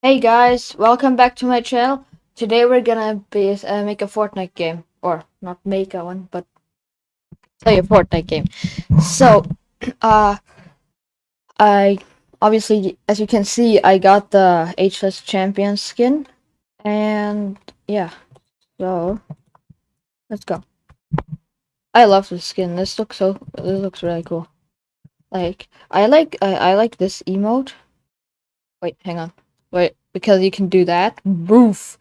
Hey guys, welcome back to my channel. Today we're gonna be uh, make a Fortnite game, or not make a one, but play a Fortnite game. So, uh, I obviously, as you can see, I got the Ageless champion skin, and yeah, so let's go. I love this skin. This looks so. This looks really cool. Like I like I, I like this emote. Wait, hang on. Wait, because you can do that. Roof.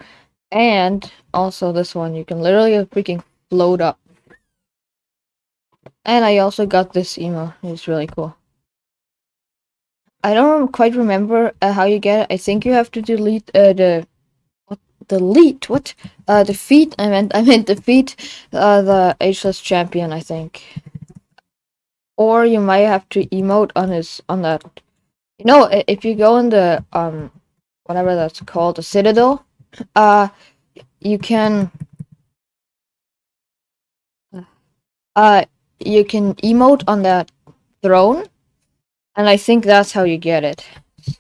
And also this one, you can literally freaking float up. And I also got this emo. It's really cool. I don't quite remember uh, how you get it. I think you have to delete uh, the what delete what uh defeat. I meant I meant defeat uh, the ageless champion. I think, or you might have to emote on his on that. You know, if you go in the um whatever that's called, a citadel, uh, you can uh you can emote on that throne and i think that's how you get it.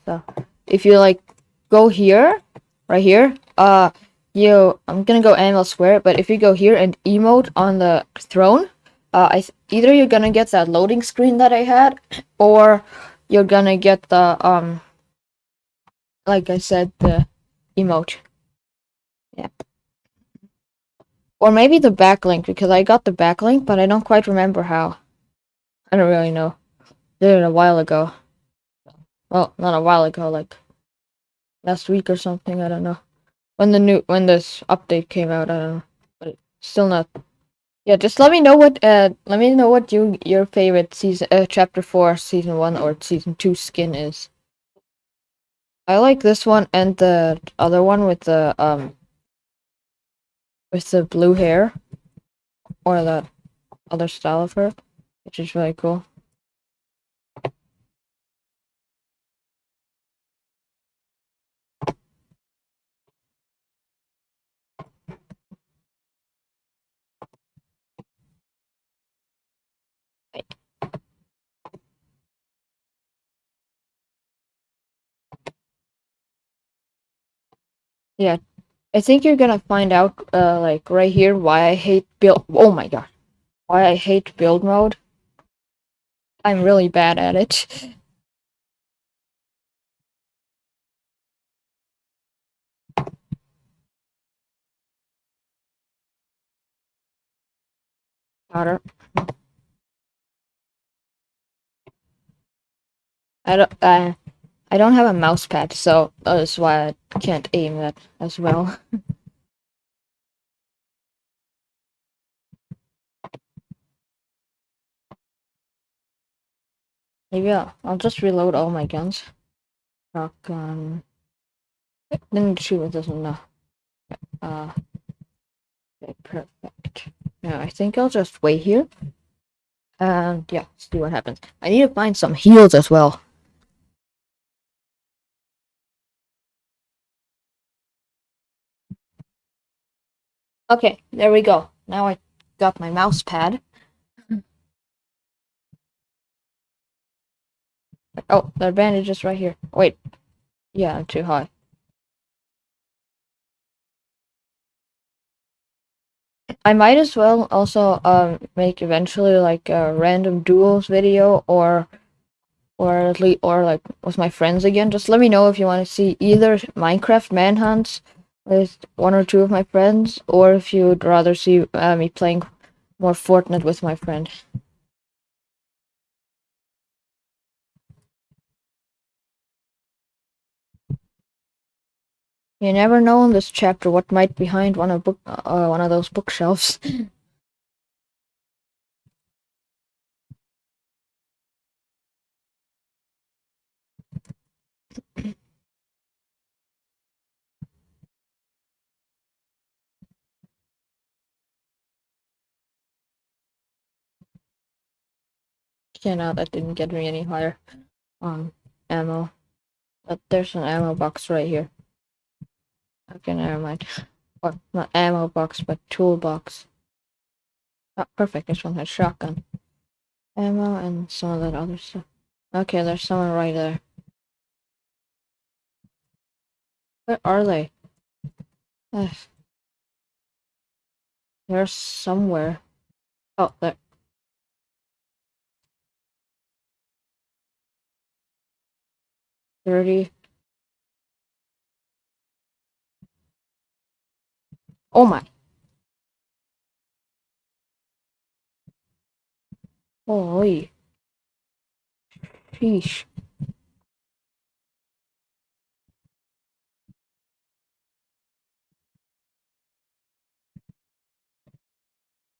So if you like go here right here uh you i'm gonna go Anvil Square but if you go here and emote on the throne uh i either you're gonna get that loading screen that i had or you're gonna get the um like i said the emote yeah or maybe the back bling because I got the back bling, but I don't quite remember how. I don't really know. Did it a while ago. Well, not a while ago, like last week or something. I don't know when the new when this update came out. I don't know, but still not. Yeah, just let me know what uh let me know what you your favorite season uh chapter four season one or season two skin is. I like this one and the other one with the um with the blue hair or the other style of her, which is really cool. Yeah, I think you're gonna find out, uh, like right here, why I hate build. Oh my god, why I hate build mode. I'm really bad at it. Powder. I don't. Uh, I don't have a mouse pad, so that's why I can't aim that as well. Maybe I'll, I'll just reload all my guns. Shotgun. Didn't shoot with this one, no. Uh, okay, perfect. Now, I think I'll just wait here. And yeah, see what happens. I need to find some heals as well. Okay, there we go. Now I got my mouse pad. Oh, the bandage is right here. Wait. Yeah, I'm too high. I might as well also um make eventually like a random duels video or or at least or like with my friends again. Just let me know if you want to see either Minecraft manhunts with one or two of my friends, or if you'd rather see uh, me playing more Fortnite with my friend. You never know in this chapter what might be behind one of book uh, one of those bookshelves. yeah, no, that didn't get me any higher on ammo. But there's an ammo box right here. Okay, never mind. Or not ammo box, but toolbox. Oh, perfect. This one has shotgun. Ammo and some of that other stuff. Okay, there's someone right there. Where are they? Ugh. They're somewhere. Oh, there. Thirty. Oh my. Holy. Sheesh.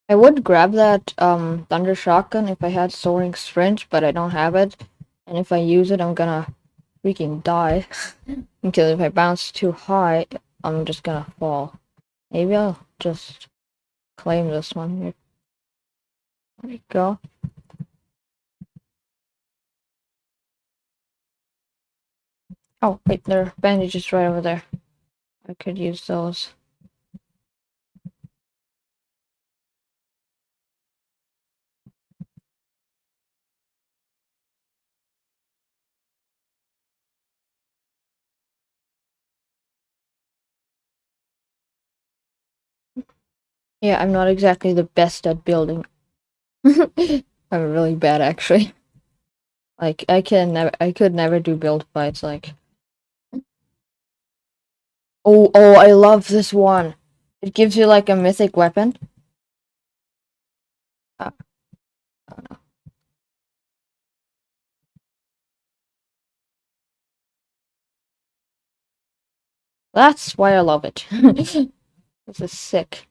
I would grab that um thunder shotgun if I had soaring sprint, but I don't have it. And if I use it, I'm gonna freaking die. because if I bounce too high, I'm just gonna fall. Maybe I'll just claim this one here. There we go. Oh, wait, there are bandages right over there. I could use those. Yeah, I'm not exactly the best at building. I'm really bad, actually. Like, I can never, I could never do build fights, like... Oh, oh, I love this one! It gives you, like, a mythic weapon. Ah. That's why I love it. this is sick.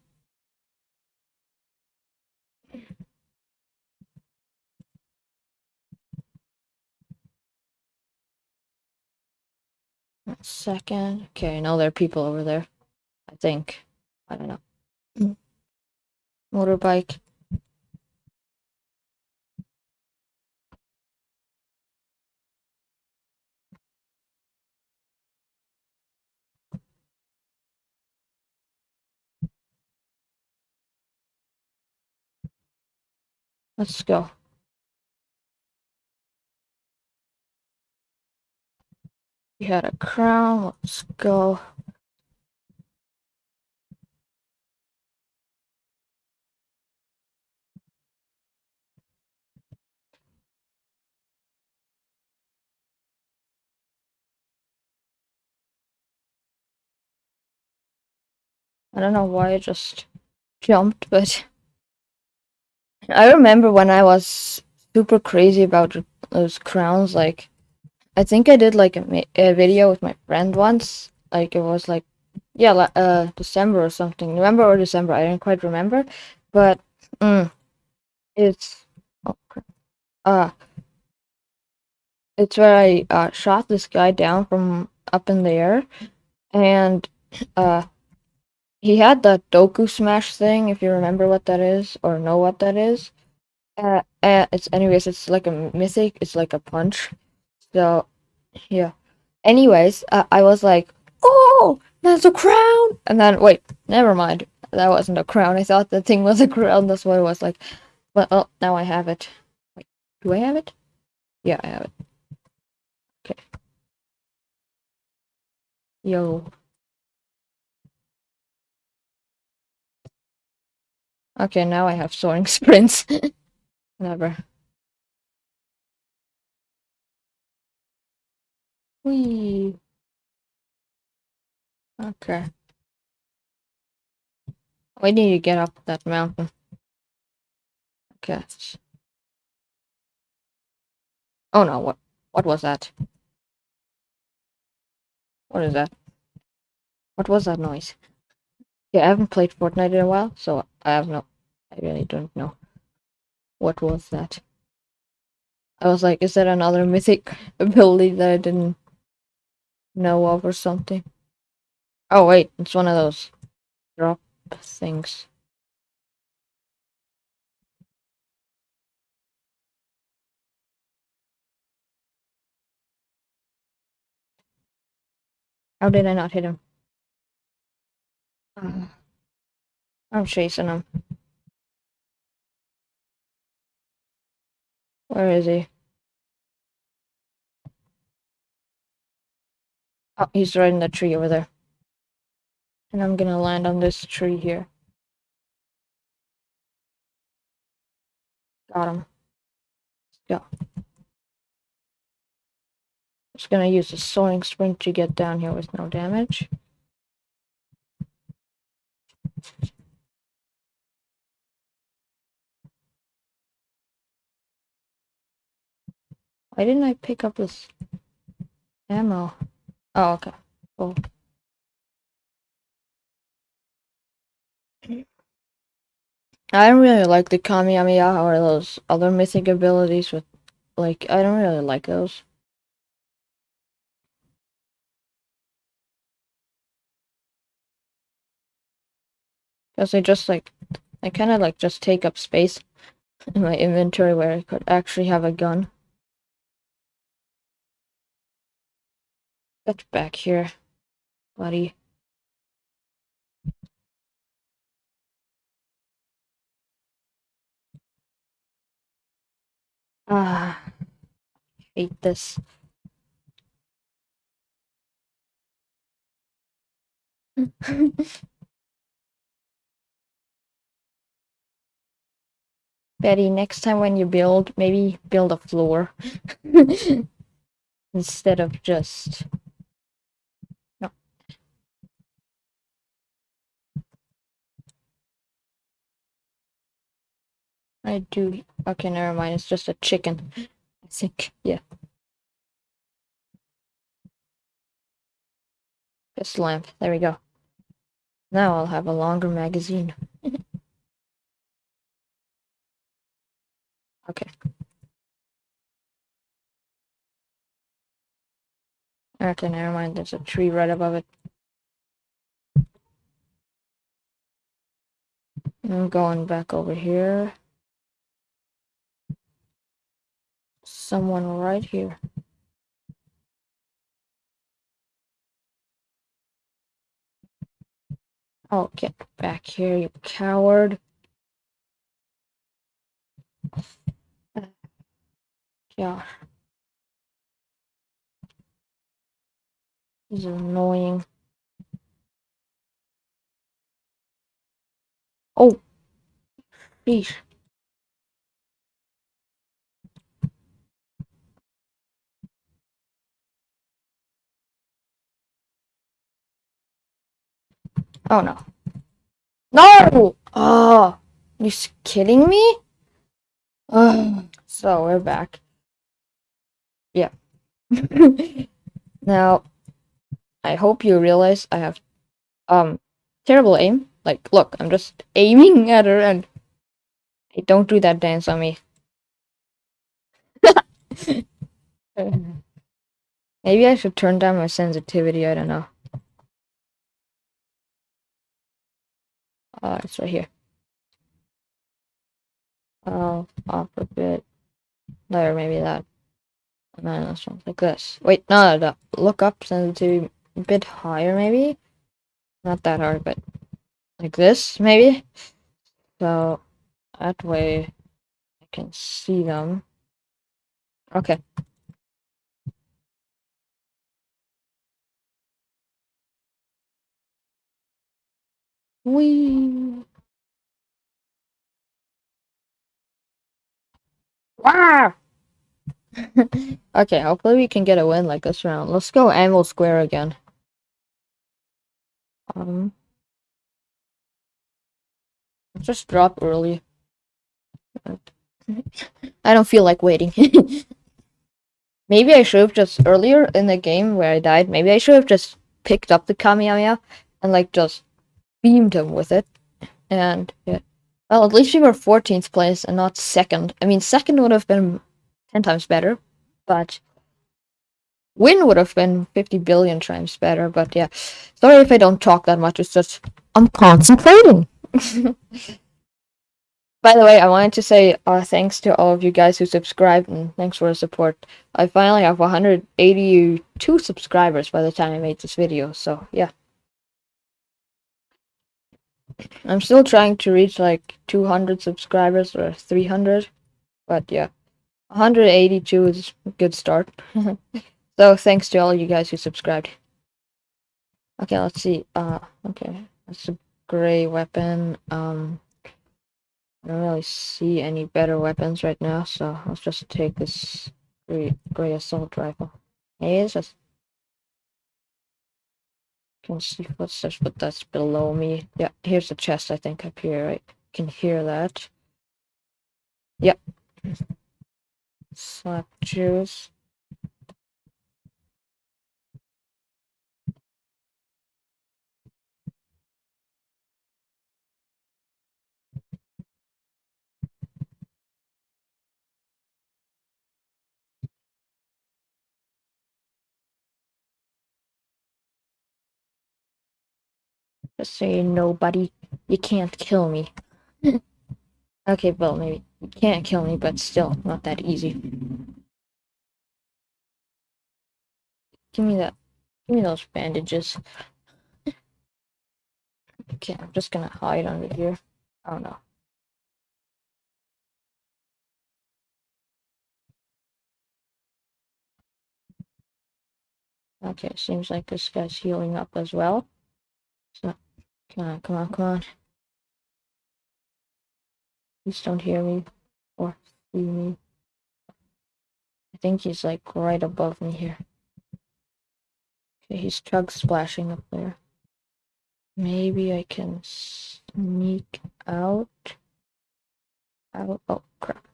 Second. Okay, I know there are people over there. I think. I don't know. Mm. Motorbike. Let's go. We had a crown. Let's go. I don't know why I just jumped, but I remember when I was super crazy about those crowns. Like, I think I did like a, a video with my friend once. Like, it was like, yeah, uh, December or something. November or December. I don't quite remember, but mm, it's oh, uh, it's where I uh, shot this guy down from up in the air, and uh he had that Doku Smash thing, if you remember what that is, or know what that is. Uh, uh, it's anyways, it's like a mythic, it's like a punch. So, yeah. Anyways, uh, I was like, oh, that's a crown! And then, wait, never mind. That wasn't a crown. I thought the thing was a crown. That's what it was like. But, oh, now I have it. Wait, do I have it? Yeah, I have it. Okay. Yo. Okay, now I have soaring sprints. Whatever. Whee. Okay. We need to get up that mountain. Okay. Oh no, what what was that? What is that? What was that noise? Yeah, I haven't played Fortnite in a while, so I have no I really don't know. What was that? I was like, is that another mythic ability that I didn't know of or something? Oh wait, it's one of those drop things. How did I not hit him? Uh, I'm chasing him. Where is he? Oh, he's right in the tree over there. And I'm gonna land on this tree here. Got him. Let's go. Just gonna use the soaring sprint to get down here with no damage. Why didn't I pick up this ammo? Oh, okay. Cool. I don't really like the Kamehameha or those other mythic abilities with, like, I don't really like those. Because they just, like, I kind of, like, just take up space in my inventory where I could actually have a gun. Get back here, buddy. Ah, hate this. Betty, next time when you build, maybe build a floor instead of just I do. Okay, never mind. It's just a chicken. I think. Yeah. This lamp. There we go. Now I'll have a longer magazine. okay. Okay, never mind. There's a tree right above it. I'm going back over here. Someone right here. Oh, get back here, you coward. Yeah. This is annoying. Oh. Sheesh. Oh no. No! Oh, you kidding me? Oh, so we're back. Yeah. now, I hope you realize I have um terrible aim. Like, look, I'm just aiming at her and hey, don't do that dance on me. Maybe I should turn down my sensitivity, I don't know. Uh, it's right here. Oh, off a bit. There, maybe that. And then this one, like this. Wait, no, no, no. Look up sensitivity a bit higher, maybe? Not that hard, but like this, maybe? So, that way I can see them. Okay. Wee. Wow. okay, hopefully we can get a win like this round. Let's go Anvil Square again. Um, just drop early. I don't feel like waiting. maybe I should have just earlier in the game where I died. Maybe I should have just picked up the Kamehameha and like just beamed him with it. And yeah. Well, at least we were 14th place and not second. I mean, second would have been 10 times better, but win would have been 50 billion times better. But yeah, sorry if I don't talk that much. It's just I'm concentrating. By the way, I wanted to say uh, thanks to all of you guys who subscribed and thanks for the support. I finally have 182 subscribers by the time I made this video, so yeah. I'm still trying to reach like 200 subscribers or 300, but yeah, 182 is a good start. so thanks to all you guys who subscribed. Okay, let's see. Uh, okay, that's a gray weapon. Um, I don't really see any better weapons right now, so let's just take this gray, gray assault rifle. Hey, it's just can see footsteps, but that's below me. Yeah, here's the chest, I think, up here, right? Can hear that. Yep. Slap juice. Say nobody. You can't kill me. okay, well, maybe you can't kill me, but still, not that easy. Give me that. Give me those bandages. Okay, I'm just gonna hide under here. Oh no. Okay, seems like this guy's healing up as well. So, come on, come on, come on. Please don't hear me or see me. I think he's like right above me here. Okay, he's chug splashing up there. Maybe I can sneak out. Out. Oh crap!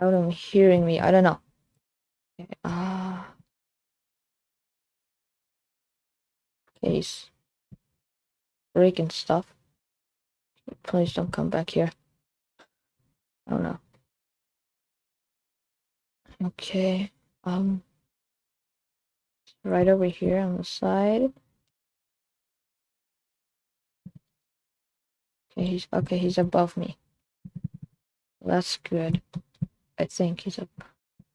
Out of hearing me. I don't know. Okay, ah. Okay, he's breaking stuff. Please don't come back here. Oh no. Okay. Um. Right over here on the side. Okay, he's okay. He's above me. That's good. I think he's up.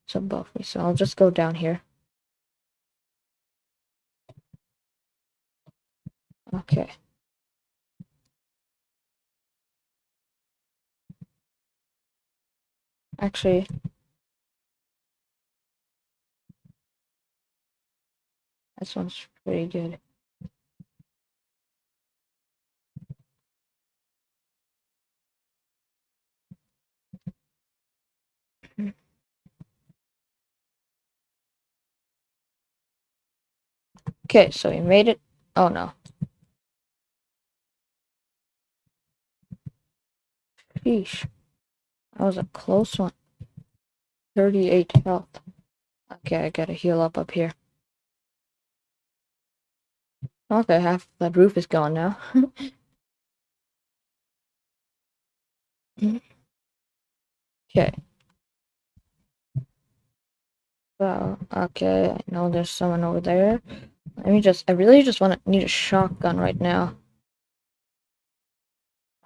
He's above me, so I'll just go down here. Okay. Actually, this one's pretty good. Okay, so we made it. Oh no. Sheesh. That was a close one. 38 health. Okay, I gotta heal up up here. Okay, half that roof is gone now. okay. Well, okay, I know there's someone over there. Let me just, I really just want to need a shotgun right now.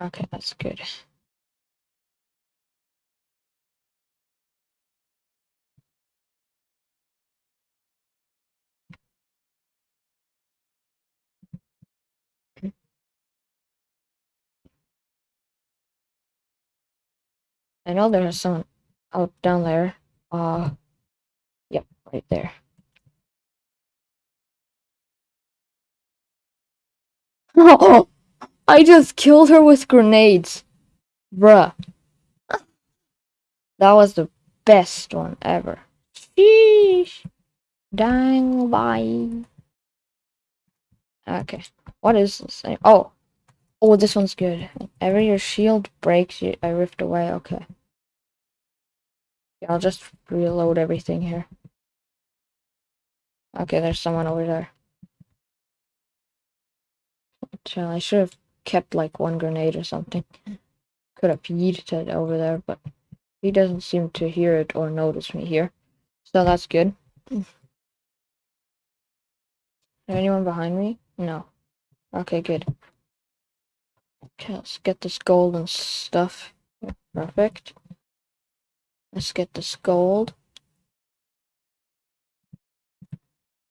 Okay, that's good. I know there's some out down there. Uh, yep, right there. Oh, I just killed her with grenades. Bruh. That was the best one ever. Sheesh. Dang, bye. Okay. What is this? Oh. Oh, this one's good. Whenever your shield breaks, you, I rift away. Okay. Yeah, I'll just reload everything here. Okay, there's someone over there. I should have kept like one grenade or something. Could have yeeted it over there, but he doesn't seem to hear it or notice me here. So that's good. Is anyone behind me? No. Okay, good. Okay, let's get this gold and stuff. Perfect. Let's get this gold.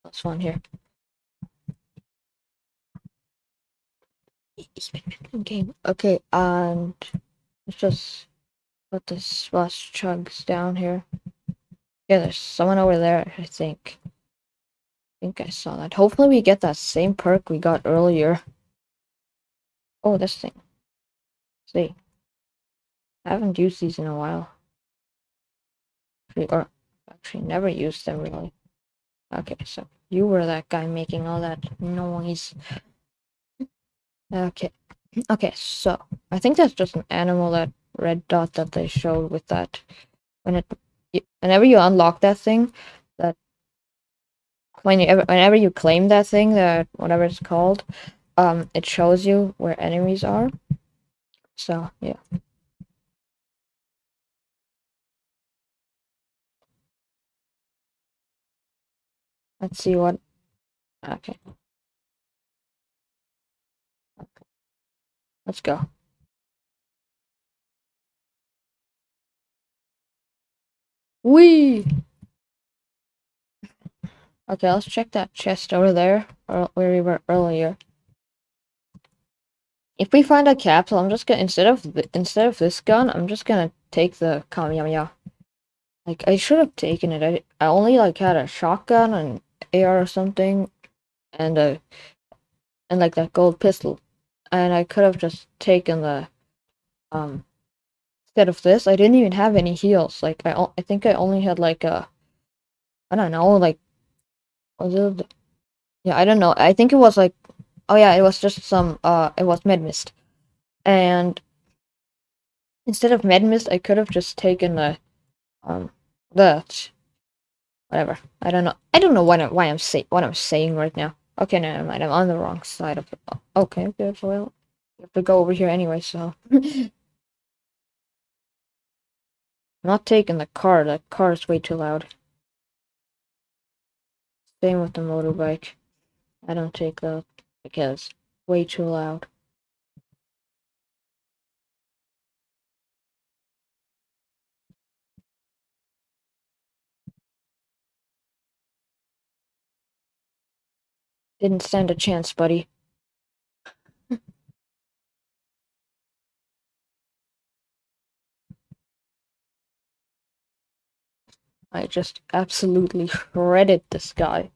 That's one here. Game. Okay, and let's just put this last chugs down here. Yeah, there's someone over there, I think. I think I saw that. Hopefully we get that same perk we got earlier. Oh, this thing. See. I haven't used these in a while. Or actually never used them really. Okay, so you were that guy making all that noise. Okay. Okay, so I think that's just an animal that red dot that they showed with that when it whenever you unlock that thing that when you whenever you claim that thing that whatever it's called um it shows you where enemies are so yeah let's see what okay okay let's go Wee! Okay, let's check that chest over there, where we were earlier. If we find a capsule, I'm just gonna instead of instead of this gun, I'm just gonna take the Kamehameha. Like I should have taken it. I I only like had a shotgun and AR or something, and a and like that gold pistol, and I could have just taken the um instead of this. I didn't even have any heals. Like I I think I only had like a I don't know like was it yeah I don't know. I think it was like Oh yeah, it was just some, uh, it was Medmist. And instead of Medmist, I could have just taken the, um, the, whatever. I don't know. I don't know what I'm, why I'm say what I'm saying right now. Okay, never mind. I'm on the wrong side of it. Okay, good. Well, you have to go over here anyway, so. Not taking the car. The car is way too loud. Same with the motorbike. I don't take those because way too loud. Didn't stand a chance, buddy. I just absolutely shredded this guy.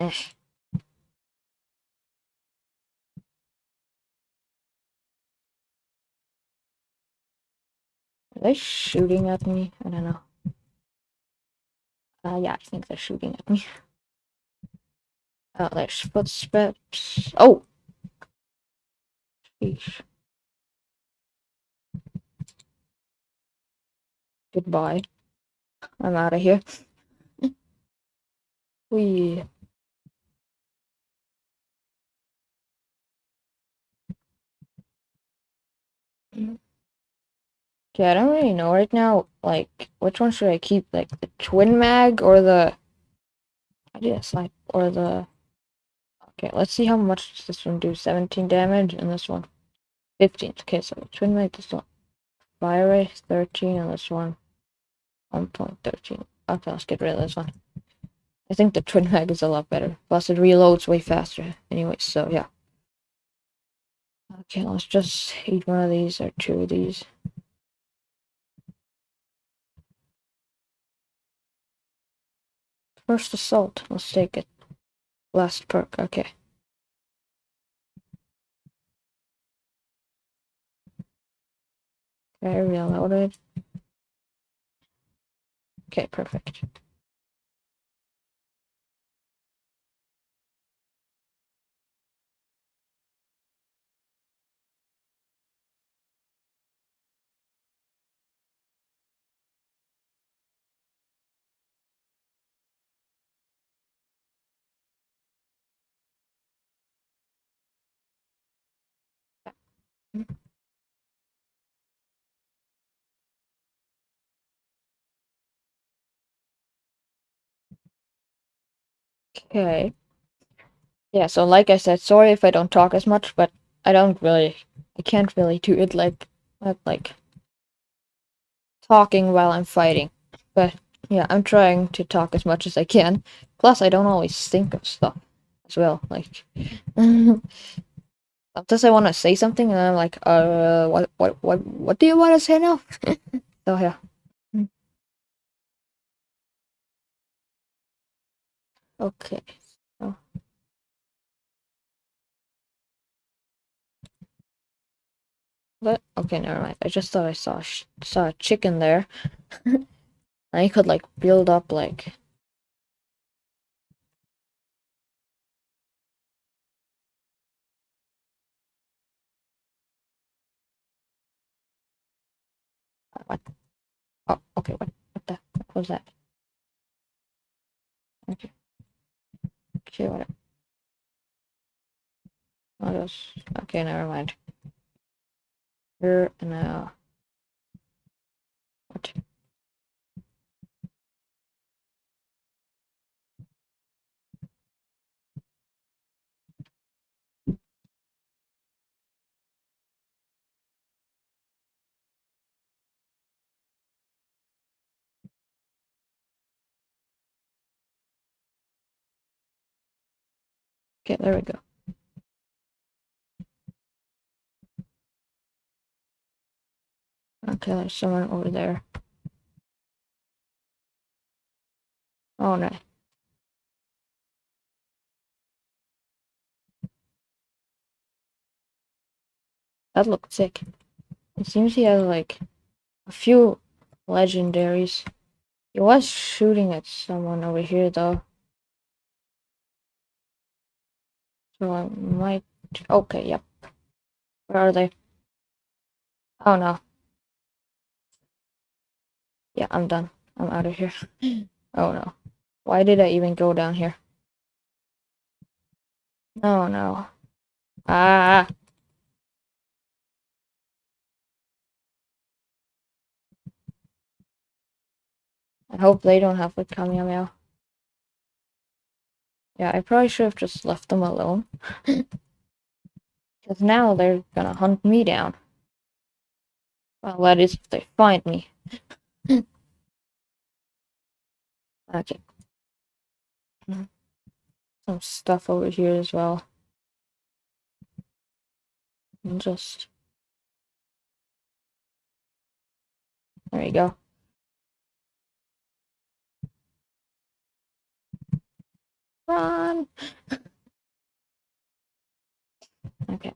Are they shooting at me? I don't know. Uh, yeah, I think they're shooting at me. Oh, there's footsteps. Oh! Sheesh. Goodbye. I'm out of here. we Okay, I don't really know right now, like, which one should I keep? Like, the twin mag or the... I did a slide, or the... Okay, let's see how much this one do. 17 damage, and this one 15. Okay, so twin mag, this one. Fire rate 13, and this one 1.13. Okay, let's get rid of this one. I think the twin mag is a lot better. Plus, it reloads way faster. Anyway, so yeah. Okay, let's just eat one of these or two of these. First assault, let's take it. Last perk, okay. Okay, reloaded. Okay, perfect. Okay. Yeah, so like I said, sorry if I don't talk as much, but I don't really, I can't really do it like, like, talking while I'm fighting. But yeah, I'm trying to talk as much as I can. Plus, I don't always think of stuff as well. Like, Sometimes I want to say something, and I'm like, uh, what, what, what, what do you want to say now? so yeah. Okay. What? Okay, never mind. I just thought I saw saw a chicken there. I could like build up like what? Oh, okay. What? What the? What was that? Okay. Okay, whatever. Oh, those. Okay, never mind. Here and now. What? Okay, there we go. Okay, there's someone over there. Oh no. That looked sick. It seems he has like a few legendaries. He was shooting at someone over here though. So I might okay, yep. Where are they? Oh no. Yeah, I'm done. I'm out of here. oh no. Why did I even go down here? No, no. Ah. I hope they don't have the Kamehameha. Yeah, I probably should have just left them alone. Because now they're gonna hunt me down. Well, that is if they find me. okay. Some stuff over here as well. And just... There you go. Run! okay.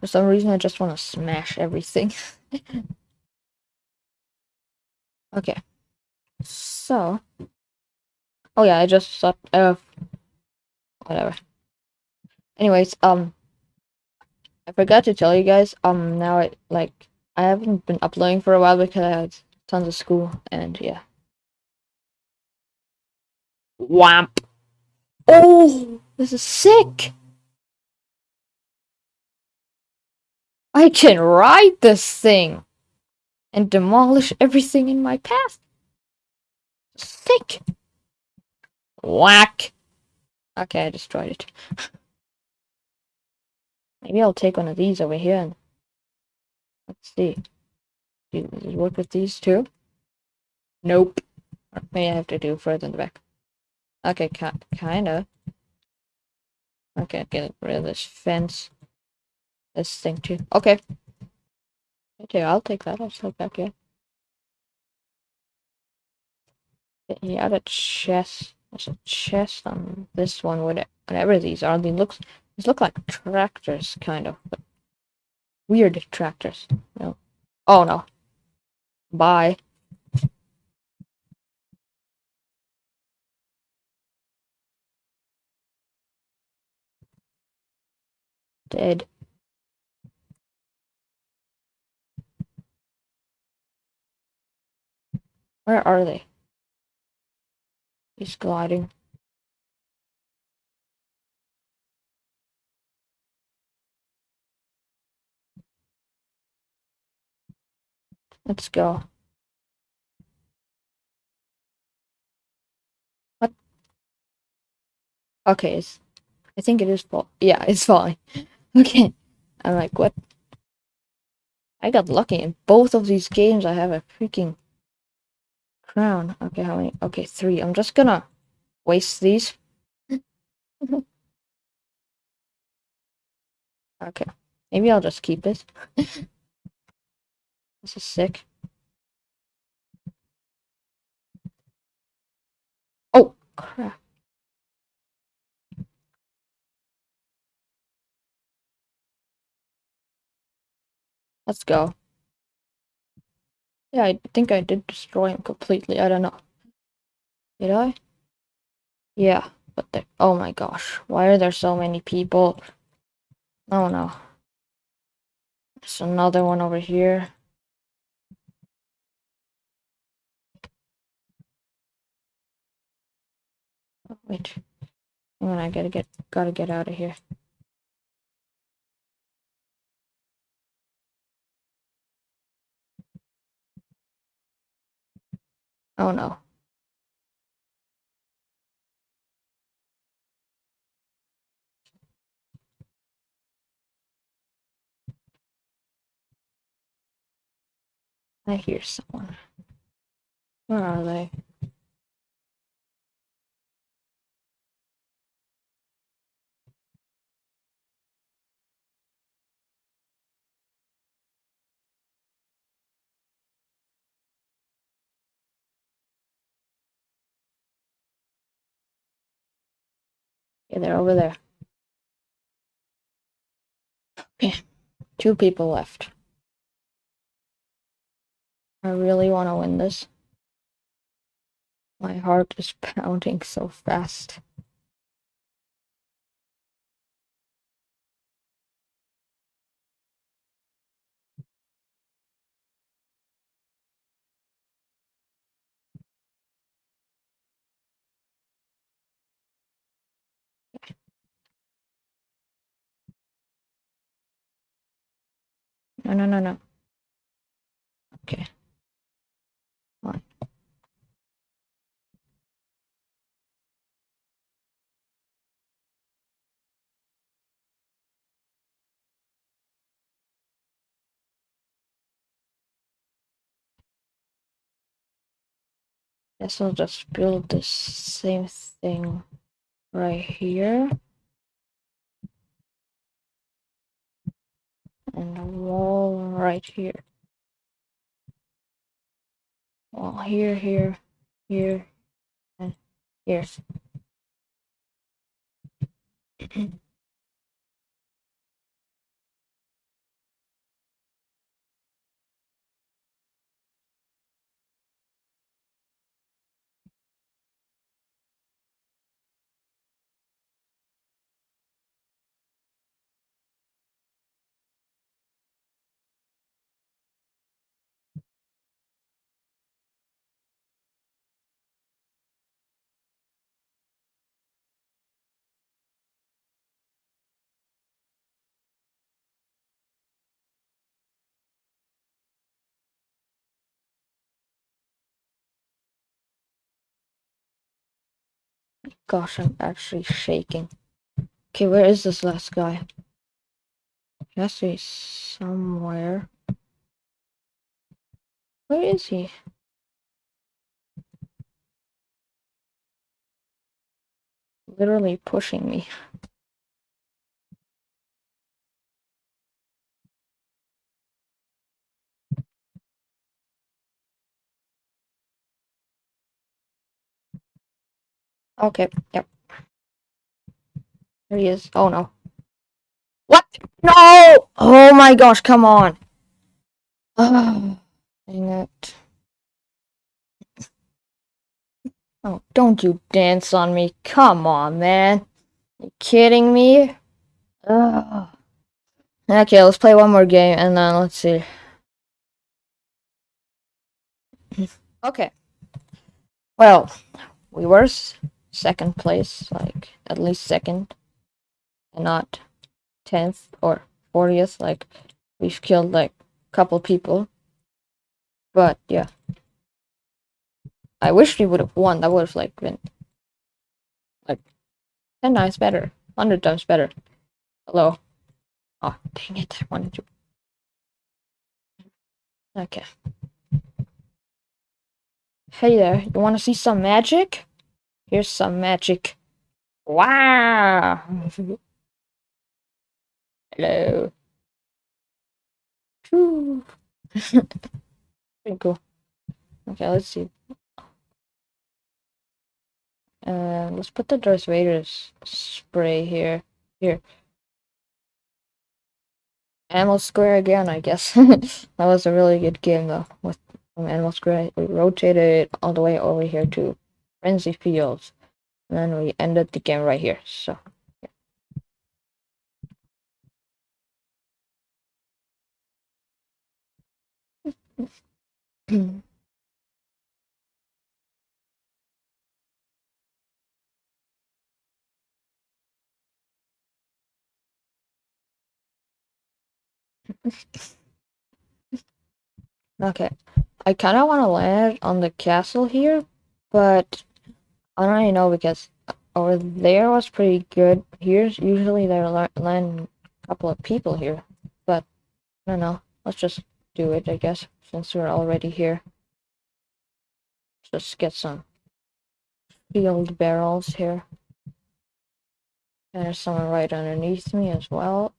For some reason, I just want to smash everything. okay. So. Oh yeah, I just thought of. Whatever. Anyways, um. I forgot to tell you guys, um, now I, like, I haven't been uploading for a while because I had tons of school, and yeah. Wamp. Oh, this is sick. I can ride this thing and demolish everything in my path. Sick. Whack. Okay, I destroyed it. Maybe I'll take one of these over here and let's see. Work with these two? Nope. May I have to do further in the back. Okay, kinda. Okay, get rid of this fence. This thing too. Okay. Okay, I'll take that. I'll take that, yeah. Yeah, the chest. There's a chest on this one, whatever these are. These looks these look like tractors, kind of, but weird tractors. No. Oh no. Bye. Dead. Where are they? He's gliding. Let's go. What? Okay, it's, I think it is fall. Yeah, it's falling. okay. I'm like, what? I got lucky in both of these games. I have a freaking crown. Okay, how many? Okay, three. I'm just gonna waste these. Okay. Maybe I'll just keep it. this is sick. Oh, crap. Let's go. Yeah, I think I did destroy him completely. I don't know. Did I? Yeah, but. Oh my gosh. Why are there so many people? Oh no. There's another one over here. Wait. Hang on, I gotta get gotta get out of here. Oh no. I hear someone. Where are they? Yeah, they're over there. Okay, two people left. I really want to win this. My heart is pounding so fast. No, no, no, no. Okay. Fine. Guess I'll just build the same thing right here. And a wall right here. Wall here, here, here, and here. Gosh, I'm actually shaking. Okay, where is this last guy? He has to be somewhere. Where is he? Literally pushing me. Okay, yep. There he is. Oh no. What? No! Oh my gosh, come on. Oh, dang it. Oh, don't you dance on me. Come on, man. You kidding me? Ugh. Okay, let's play one more game and then let's see. okay. Well, we were second place, like at least second, and not 10th or 40th. Like we've killed like a couple people, but yeah. I wish we would have won. That would have like been like 10 times better, 100 times better. Hello. Oh, dang it. I wanted to. Okay. Hey there, you want to see some magic? Here's some magic. Wow. Hello. Pretty cool. Okay, let's see. Uh, let's put the Darth Vader's spray here. Here. Anvil Square again, I guess. that was a really good game though. With from Anvil Square, we rotated all the way over here to Frenzy Fields, and then we ended the game right here. So. Yeah. Okay. I kind of want to land on the castle here, but I don't really know because over there was pretty good. Here's usually there land a couple of people here, but I don't know. Let's just do it, I guess, since we're already here. Let's just get some field barrels here. And there's someone right underneath me as well.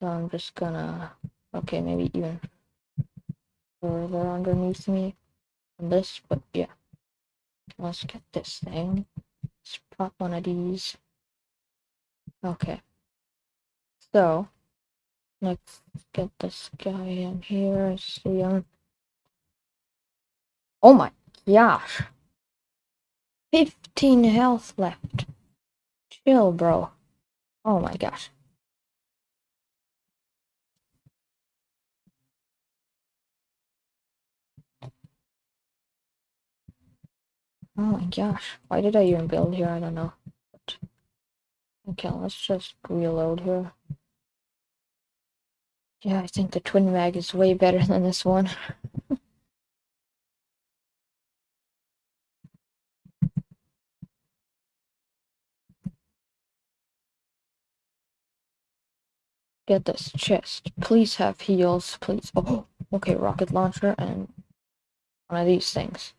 So I'm just gonna, okay, maybe even further underneath me on this, but yeah. Let's get this thing. Let's pop one of these. Okay. So, let's get this guy in here, see him. Oh my gosh. 15 health left. Chill, bro. Oh my gosh. Oh my gosh, why did I even build here? I don't know. But... Okay, let's just reload here. Yeah, I think the twin mag is way better than this one. Get this chest. Please have heals, please. Oh, okay, rocket launcher and one of these things.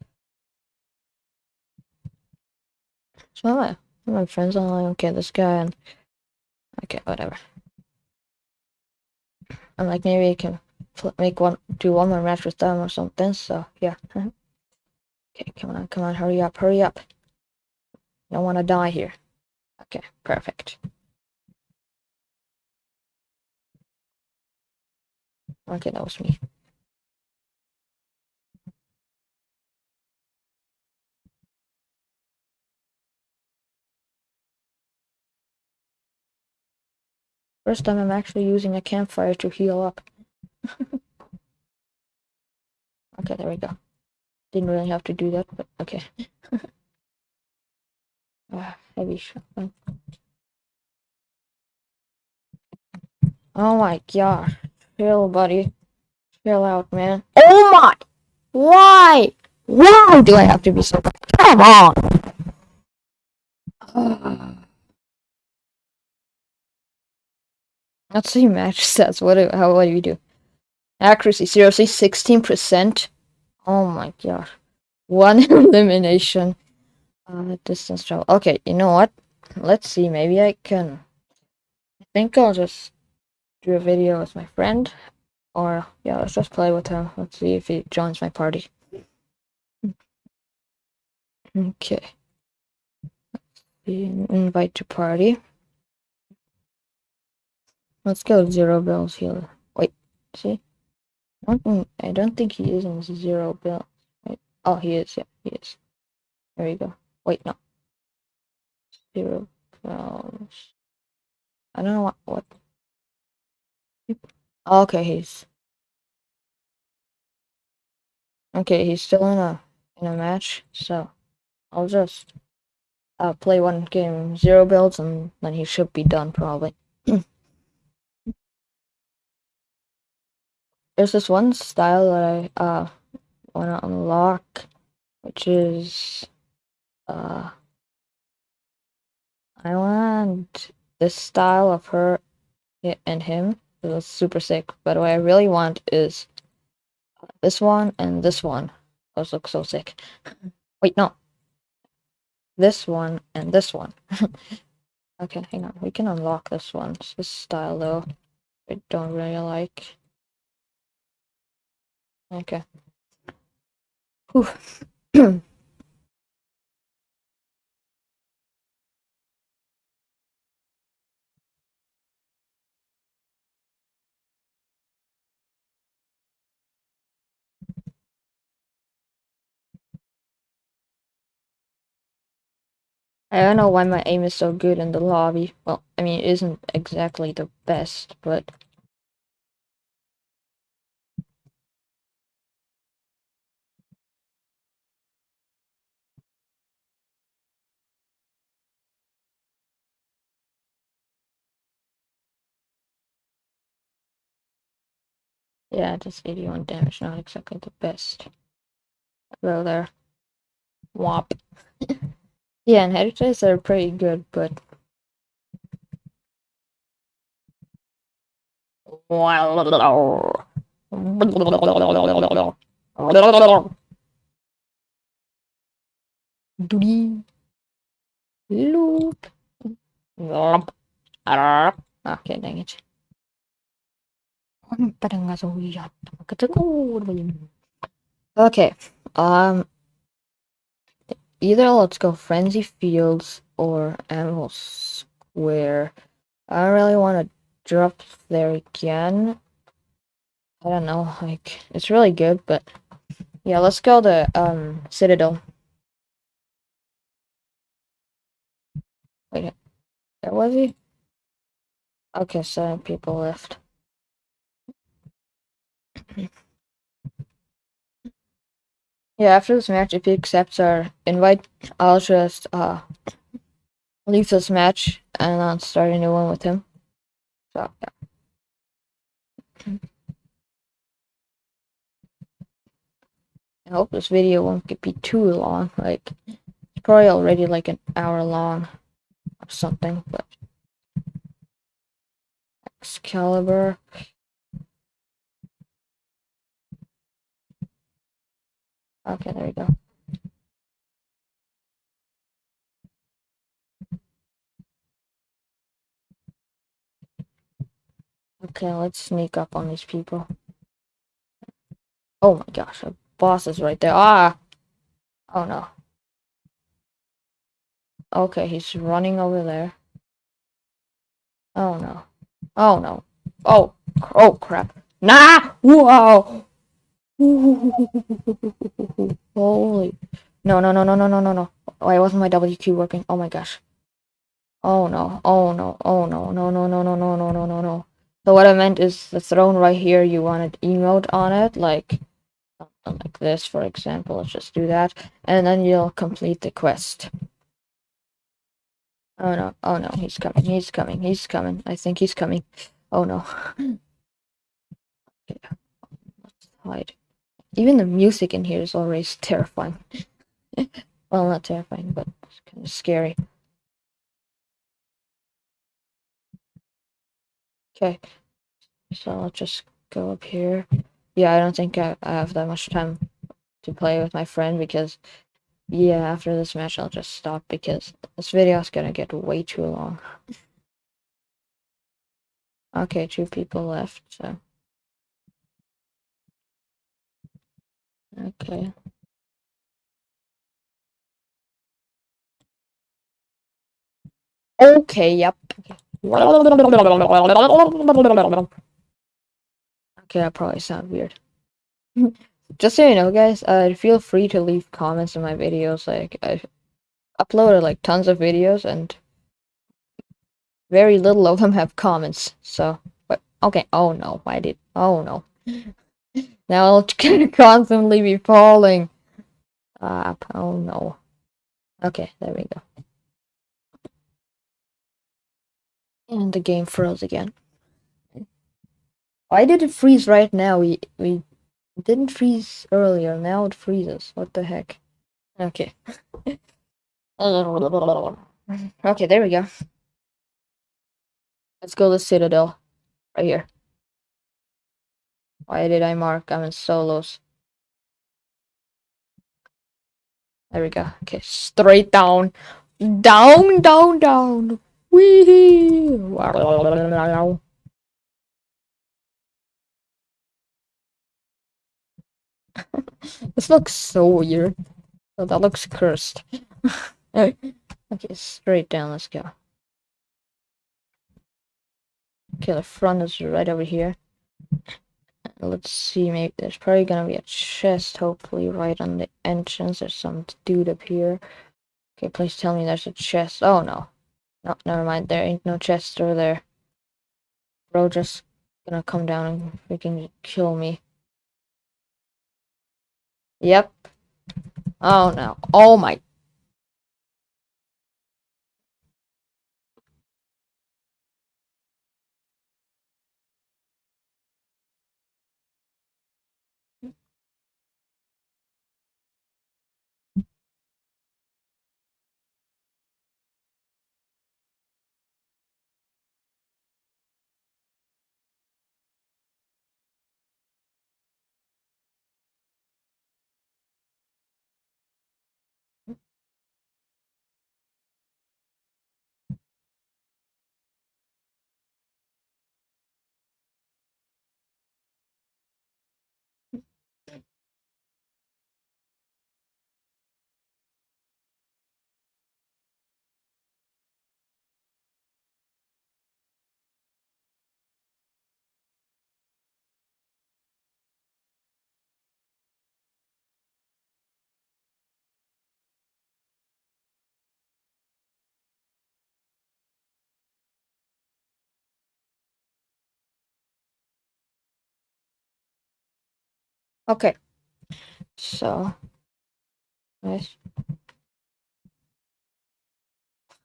So my, friends are like, okay, this guy and okay, whatever. I'm like, maybe I can make one, do one more match with them or something. So yeah. okay, come on, come on, hurry up, hurry up. I don't want to die here. Okay, perfect. Okay, that was me. First time I'm actually using a campfire to heal up. okay, there we go. Didn't really have to do that, but okay. ah, heavy shotgun. Oh my god. Chill, buddy. Chill out, man. Oh my! Why? Why do I have to be so... Come on! Let's see match stats. What do, how, what do you do? Accuracy, seriously, 16%? Oh my god. One elimination. Uh, distance travel. Okay, you know what? Let's see, maybe I can... I think I'll just do a video with my friend. Or, yeah, let's just play with him. Let's see if he joins my party. Okay. Invite to party. Let's go zero builds here. Wait, see? I don't, think he is in zero build. Wait. Oh, he is. Yeah, he is. There you go. Wait, no. Zero builds. I don't know what. what. Okay, he's. Okay, he's still in a in a match, so I'll just uh, play one game zero builds and then he should be done probably. There's this one style that I uh want to unlock, which is uh I want this style of her and him. It was super sick. But what I really want is this one and this one. Those look so sick. Wait, no. this one and this one. okay, hang on. We can unlock this one. It's this style though. I don't really like. Okay. I don't know why my aim is so good in the lobby. Well, I mean, it isn't exactly the best, but... Yeah, just 81 damage, not exactly the best. Go there. Womp. yeah, and are pretty good, but Doody. Loop. Okay, dang it. Okay, um, either let's go Frenzy Fields or Anvil Square. I don't really want to drop there again. I don't know, like, it's really good, but yeah, let's go to, um, Citadel. Wait, there was he? Okay, seven people left. Yeah, after this match, if he accepts our invite, I'll just, uh, leave this match and then start a new one with him. So, yeah. I hope this video won't get be too long. Like, it's probably already like an hour long or something, but. Excalibur. Okay, there we go. Okay, let's sneak up on these people. Oh my gosh, a boss is right there. Ah! Oh no. Okay, he's running over there. Oh no. Oh no. Oh, oh crap. Nah! Whoa! Holy. No, no, no, no, no, no, no, no. Why wasn't my WQ working? Oh my gosh. Oh no. Oh no. Oh no. No, no, no, no, no, no, no, no, no. So what I meant is the throne right here, you wanted emote on it, like something like this, for example. Let's just do that. And then you'll complete the quest. Oh no. Oh no. He's coming. He's coming. He's coming. I think he's coming. Oh no. okay. Let's hide. Even the music in here is already terrifying. well, not terrifying, but it's kind of scary. Okay, so I'll just go up here. Yeah, I don't think I, I have that much time to play with my friend because, yeah, after this match I'll just stop because this video is gonna get way too long. Okay, two people left, so. Okay. Okay, yep. Okay. That probably sound weird. Just so you know, guys, uh, feel free to leave comments in my videos. Like, I uploaded like tons of videos, and very little of them have comments. So, but okay. Oh no, why did? Oh no. now I'll constantly be falling. Ah, oh no. Okay, there we go. And the game froze again. Why did it freeze right now? We we didn't freeze earlier. Now it freezes. What the heck? Okay. okay, there we go. Let's go to Citadel. Right here. Why did I mark I'm in solos? There we go. Okay, straight down. Down, down, down. Wee. this looks so weird. Oh, that looks cursed. okay, straight down. Let's go. Okay, the front is right over here. Let's see, maybe there's probably gonna be a chest, hopefully, right on the entrance. There's some dude up here. Okay, please tell me there's a chest. Oh, no. No, never mind. There ain't no chest over there. Bro just gonna come down and freaking kill me. Yep. Oh, no. Oh, my Okay. So. Nice.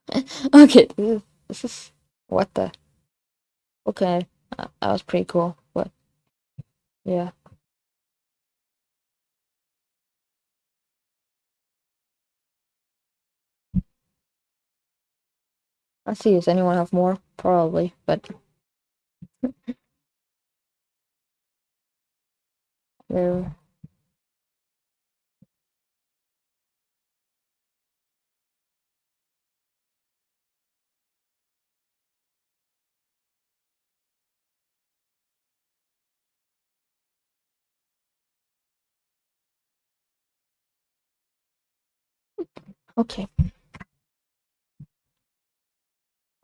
okay. This is, this is. What the? Okay. Uh, that was pretty cool. But. Yeah. Let's see. Does anyone have more? Probably. But. Okay.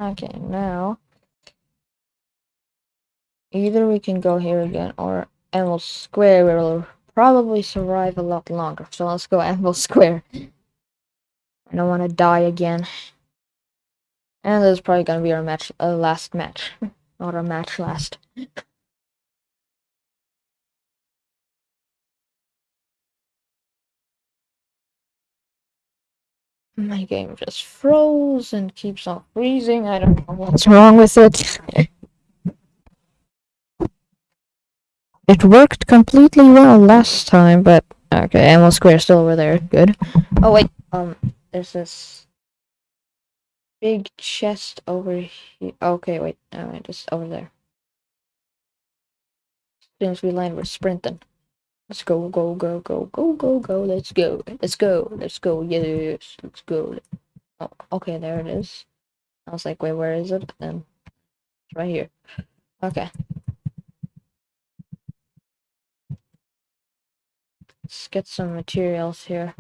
Okay, now either we can go here again or Emerald Square will probably survive a lot longer. So let's go Emerald Square. I don't want to die again. And this is probably gonna be our match, uh, last match, not our match last. My game just froze and keeps on freezing. I don't know what's wrong with it. It worked completely well last time, but okay, Emerald Square still over there. Good. Oh wait, um, there's this big chest over here. Okay, wait, no, just over there. As soon as we land, we're sprinting. Let's go, go, go, go, go, go, go. Let's go, let's go, let's go. Yes, let's go. Oh, okay, there it is. I was like, wait, where is it? And it's right here. Okay. Let's get some materials here.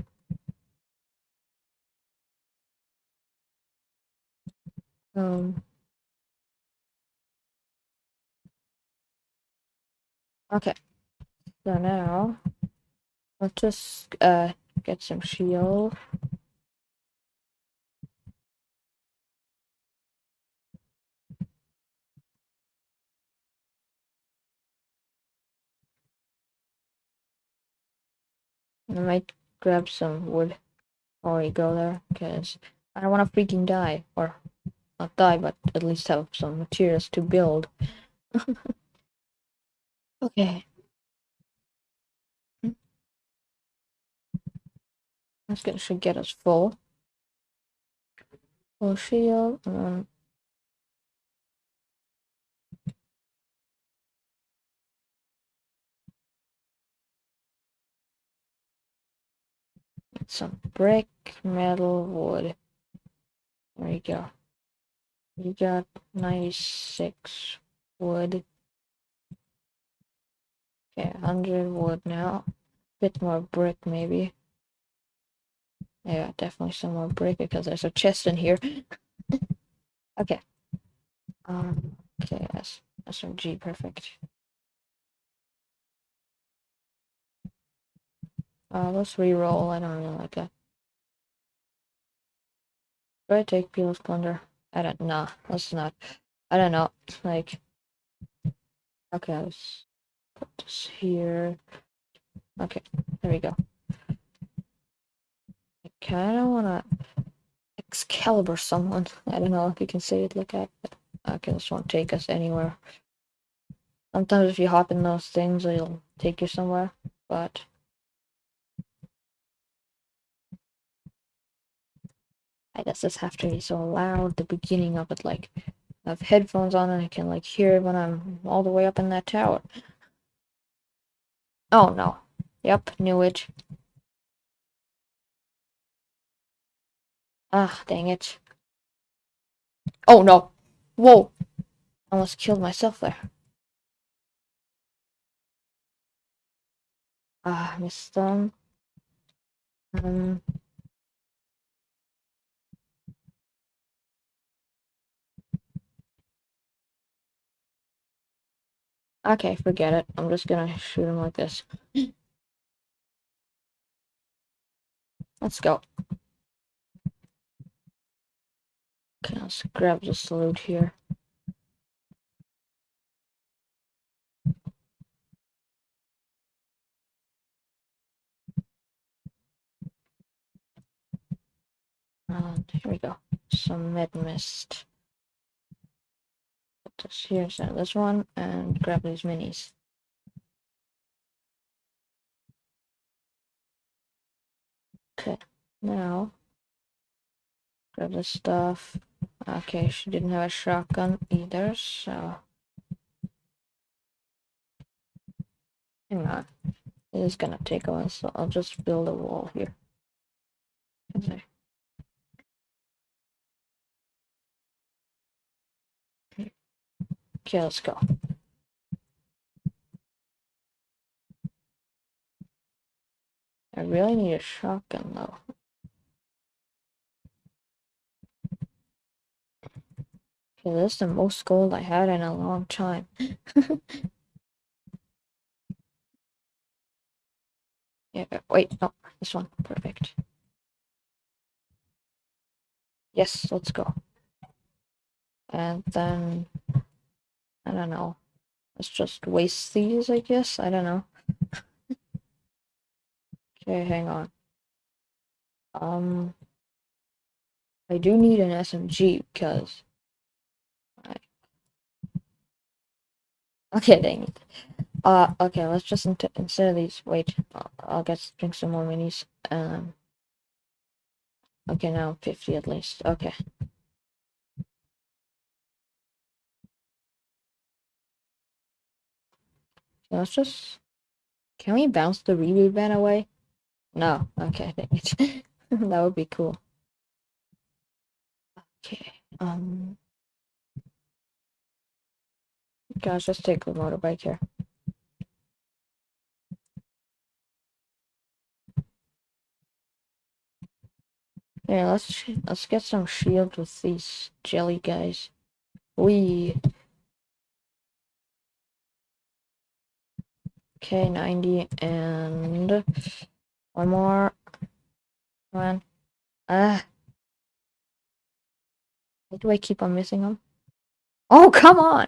Um. Okay. So now, let's just uh get some shield. I might grab some wood before we go there, because I don't want to freaking die, or not die, but at least have some materials to build. okay. That's gonna should get us full. Full shield, and some brick, metal, wood. There you go. You got 96 wood. Okay, 100 wood now. Bit more brick, maybe. Yeah, definitely some more brick because there's a chest in here. okay. Um, okay, S SMG, perfect. Uh, let's re-roll. I don't really like that. Do I take Peel's plunder? I don't know. Let's not. I don't know. Like, okay, let's put this here. Okay, there we go. I kind of want to Excalibur someone. I don't know if you can see it like that. Okay, this won't take us anywhere. Sometimes if you hop in those things, it'll take you somewhere. But I guess this have to be so loud. The beginning of it, like, I have headphones on and I can like hear it when I'm all the way up in that tower. Oh no. Yep, knew it. Ah, dang it. Oh no. Whoa. Almost killed myself there. Ah, missed them. Um. Okay, forget it. I'm just gonna shoot him like this. Let's go. Okay, let's grab this loot here. And here we go. Some med mist. This here instead this one and grab these minis. Okay, now grab this stuff. Okay, she didn't have a shotgun either, so hang on. It is gonna take a while, so I'll just build a wall here. Okay. Okay, let's go. I really need a shotgun though. Okay, this is the most gold I had in a long time. yeah, uh, wait, no, this one. Perfect. Yes, let's go. And then, I don't know. Let's just waste these, I guess. I don't know. okay, hang on. Um, I do need an SMG because Okay, dang it. Uh, okay, let's just instead of these, wait, I'll, I'll get drink some more minis. Um, okay, now 50 at least. Okay. So let's just, can we bounce the reboot van away? No, okay, dang it. that would be cool. Okay, um, guys, let's take the motorbike here. Yeah, let's let's get some shield with these jelly guys. We okay, ninety and one more. Come on. Ah. Why do I keep on missing them? Oh, come on!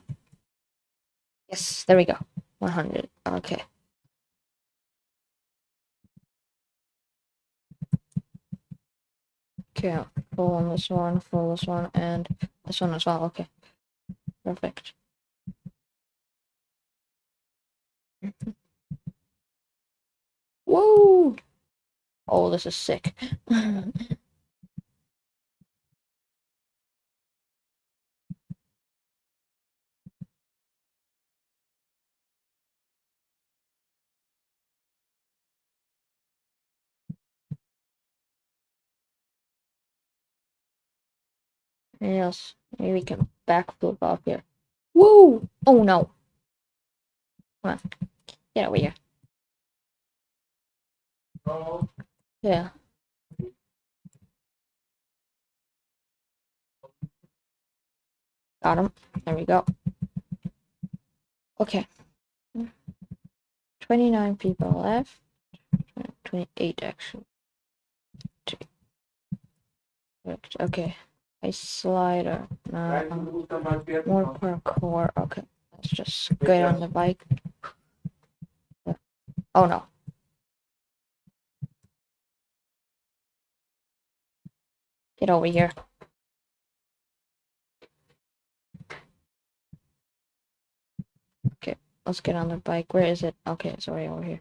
Yes, there we go. 100. Okay. Okay, full on this one, full this one, and this one as well. Okay. Perfect. Woo! Oh, this is sick. Yes, maybe we can backflip off here. Woo! Oh no! Come on, get over here. Yeah. Got him. There we go. Okay. 29 people left. 28 actually. Okay. A slider. No. More parkour. Okay. Let's just get on the bike. Oh no. Get over here. Okay, let's get on the bike. Where is it? Okay, it's right over here.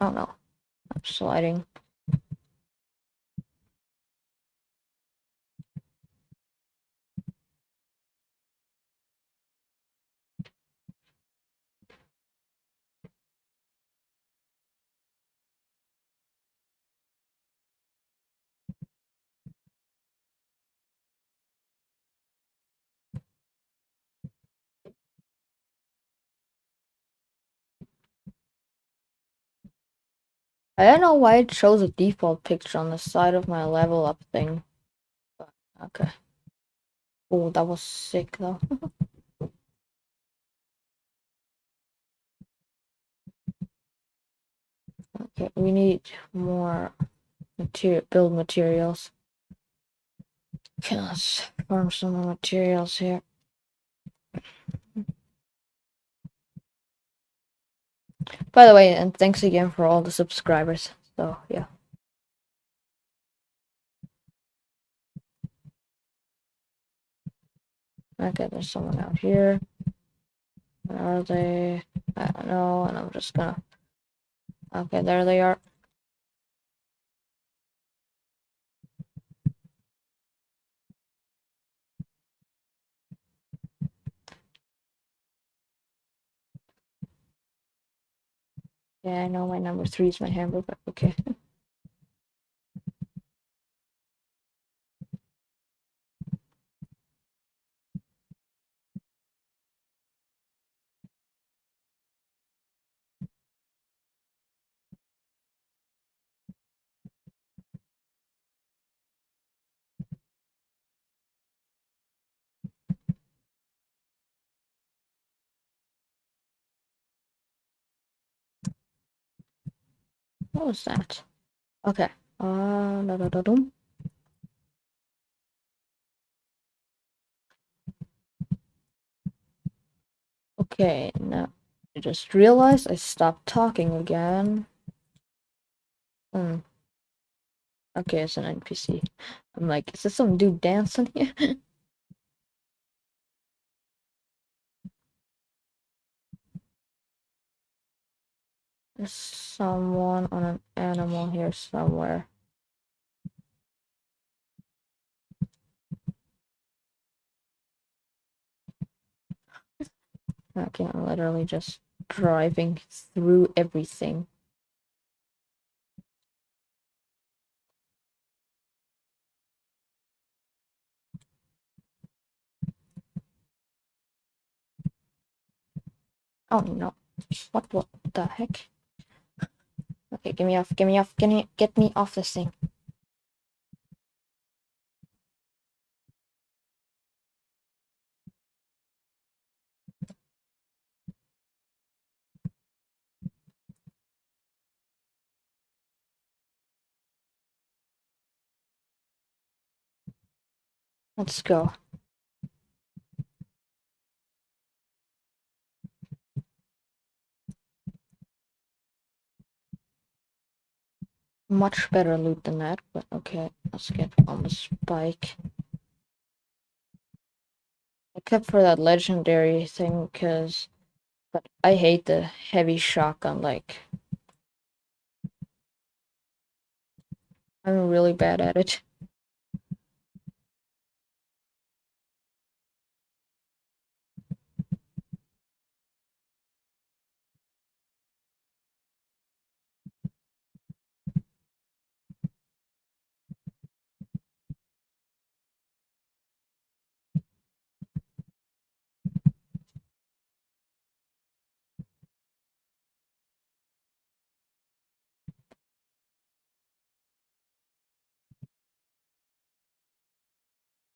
Oh no. I'm sliding. I don't know why it shows a default picture on the side of my level up thing. But, okay. Oh, that was sick though. okay, we need more material build materials. Okay, let's farm some materials here. By the way, and thanks again for all the subscribers. So yeah. Okay, there's someone out here. Where are they? I don't know, and I'm just gonna. Okay, there they are. Yeah, I know my number three is my hamburger, but okay. What was that? Okay. Uh, da, da, da, dum. Okay, now I just realized I stopped talking again. Hmm. Okay, it's an NPC. I'm like, is this some dude dancing here? There's someone on an animal here somewhere. Okay, I'm literally just driving through everything. Oh no. What what the heck? Okay, get me off, get me off, get me get me off this thing. Let's go. Much better loot than that, but okay, let's get on the spike. Except for that legendary thing, because but I hate the heavy shotgun, like I'm really bad at it.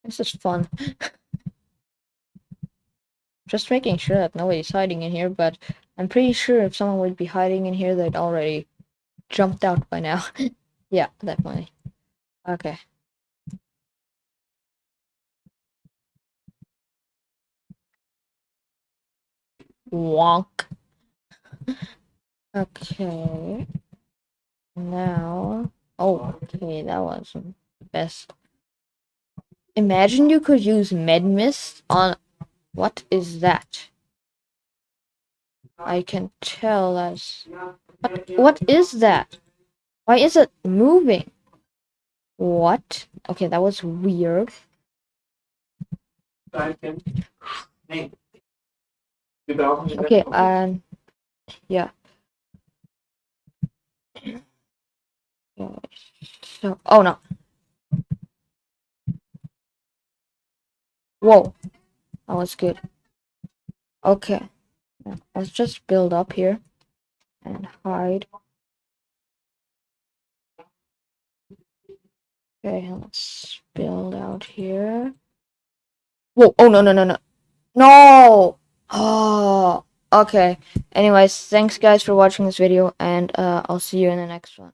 This is fun. Just making sure that nobody's hiding in here, but I'm pretty sure if someone would be hiding in here, they'd already jumped out by now. yeah, definitely. Okay. Wonk. Okay. Now, oh, okay, that wasn't the best. Imagine you could use med mist on. What is that? I can tell as. What, what is that? Why is it moving? What? Okay, that was weird. Okay, um, yeah. So, oh no. Whoa, that was good. Okay, let's just build up here and hide. Okay, let's build out here. Whoa, oh no, no, no, no. No! Oh, okay. Anyways, thanks guys for watching this video, and uh, I'll see you in the next one.